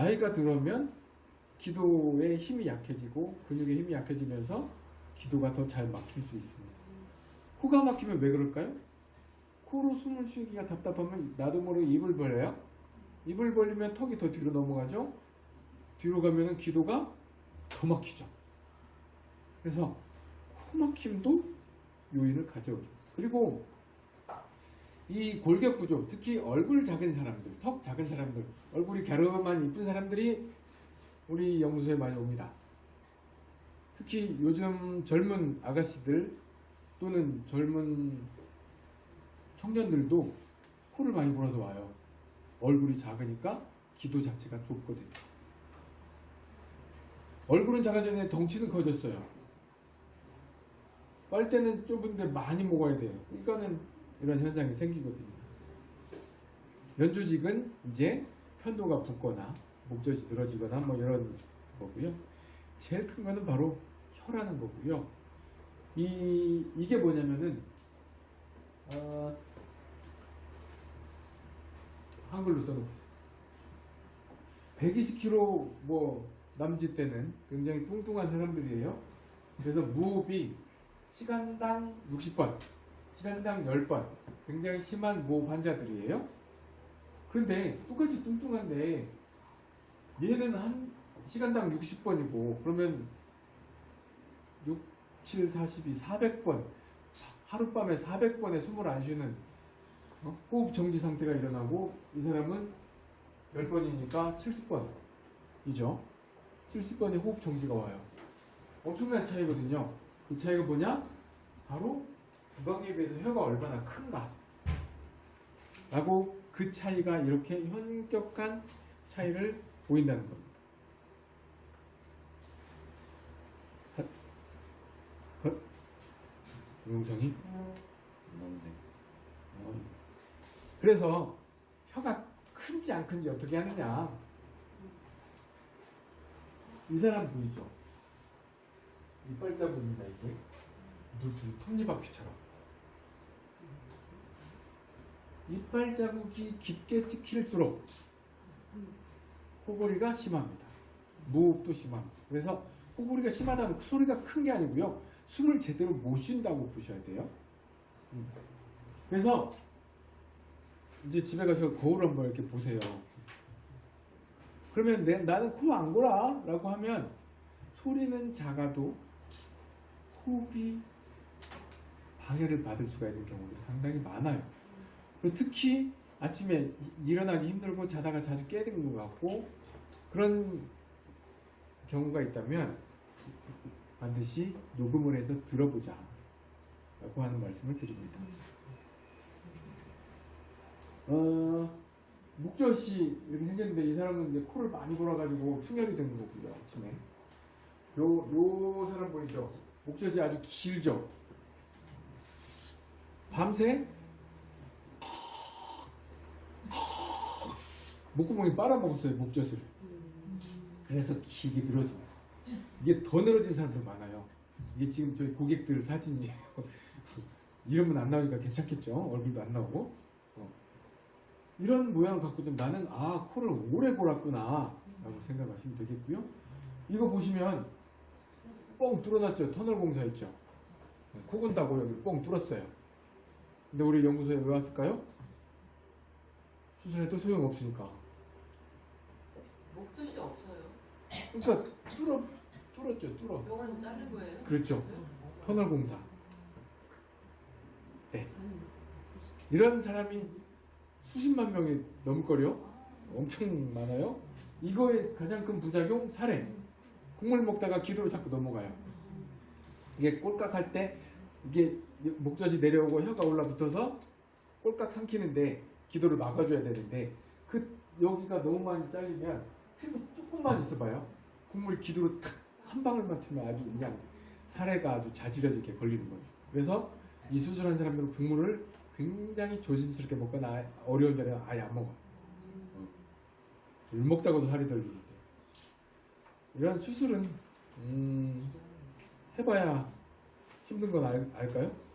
나이가 들어오면 기도의 힘이 약해지고 근육의 힘이 약해지면서 기도가 더 잘 막힐 수 있습니다. 코가 막히면 왜 그럴까요? 코로 숨을 쉬기가 답답하면 나도 모르게 입을 벌려요. 입을 벌리면 턱이 더 뒤로 넘어가죠. 뒤로 가면은 기도가 더 막히죠. 그래서 코 막힘도 요인을 가져오죠. 그리고 이 골격 구조, 특히 얼굴 작은 사람들, 턱 작은 사람들, 얼굴이 갸름한 이쁜 사람들이 우리 연구소에 많이 옵니다. 특히 요즘 젊은 아가씨들 또는 젊은 청년들도 코를 많이 골아서 와요. 얼굴이 작으니까 기도 자체가 좁거든요. 얼굴은 작아졌는데 덩치는 커졌어요. 빨대는 좁은데 많이 먹어야 돼요. 그러니까는 이런 현상이 생기거든요. 연조직은 이제 편도가 붓거나 목젖이 늘어지거나 뭐 이런 거고요. 제일 큰 거는 바로 혀라는 거고요. 이 이게 뭐냐면은 어, 한글로 써놓겠습니다. 120kg 뭐 남짓 때는 굉장히 뚱뚱한 사람들이에요. 그래서 무호흡이 시간당 60번, 시간당 10번 굉장히 심한 무호흡 환자들이에요. 그런데 똑같이 뚱뚱한데 얘는 한 시간당 60번이고 그러면 6, 7, 42, 400번 하룻밤에 400번의 숨을 안 쉬는 어? 호흡 정지 상태가 일어나고 이 사람은 10번이니까 70번이죠. 70번의 호흡 정지가 와요. 엄청난 차이거든요. 그 차이가 뭐냐? 바로 구강에 비해서 혀가 얼마나 큰가. 라고 그 차이가 이렇게 현격한 차이를 보인다는 겁니다. 헛. 어. 그래서 혀가 큰지 안 큰지 어떻게 하느냐. 이 사람 보이죠? 이빨 자국입니다, 이게. 물들 톱니바퀴처럼. 이빨 자국이 깊게 찍힐수록 코골이가 심합니다. 무호흡도 심합니다. 그래서 코골이가 심하다면 소리가 큰 게 아니고요. 숨을 제대로 못 쉰다고 보셔야 돼요. 음. 그래서 이제 집에 가서 거울 한번 이렇게 보세요. 그러면 내, 나는 코 안 골아 라고 하면 소리는 작아도 호흡이 방해를 받을 수가 있는 경우도 상당히 많아요. 특히 아침에 일어나기 힘들고 자다가 자주 깨든 것 같고 그런 경우가 있다면 반드시 녹음을 해서 들어보자 라고 하는 말씀을 드립니다. 어, 목젖이 이렇게 생겼는데 이 사람은 이제 코를 많이 골아가지고 충혈이 된 거고요 아침에 요, 요 사람 보이죠? 목젖이 아주 길죠? 밤새 목구멍이 빨아먹었어요 목젖을. 그래서 길게 늘어집니다 이게 더 늘어진 사람들 많아요. 이게 지금 저희 고객들 사진이에요. 이러면 안 나오니까 괜찮겠죠? 얼굴도 안 나오고. 어. 이런 모양을 갖고 있면 나는 아 코를 오래 골았구나 라고 생각하시면 되겠고요. 이거 보시면 뻥 뚫어놨죠? 터널 공사 있죠? 코 건다고 여기 뻥 뚫었어요. 근데 우리 연구소에 왜 왔을까요? 수술해도 소용없으니까. 목젖이 없어요. 그러니까 뚫어 뚫었죠 뚫어. 병원에서 자른 거예요? 그렇죠. 터널 공사. 네. 이런 사람이 수십만 명이 넘걸요 엄청 많아요? 이거의 가장 큰 부작용 살해. 국물 먹다가 기도로 자꾸 넘어가요. 이게 꼴깍할 때 이게 목젖이 내려오고 혀가 올라붙어서 꼴깍 삼키는데 기도를 막아줘야 되는데 그 여기가 너무 많이 잘리면 틈이 조금만 있어봐요 국물이 기도로 탁한 방울만 튀면 아주 그냥 살해가 아주 자지러지게 걸리는 거죠 그래서 이 수술한 사람들은 국물을 굉장히 조심스럽게 먹거나 어려운 자리는 아예 안 먹어요 어. 물 먹다가도 살이 덜리는데 이런 수술은 음, 해봐야 힘든 건 알, 알까요?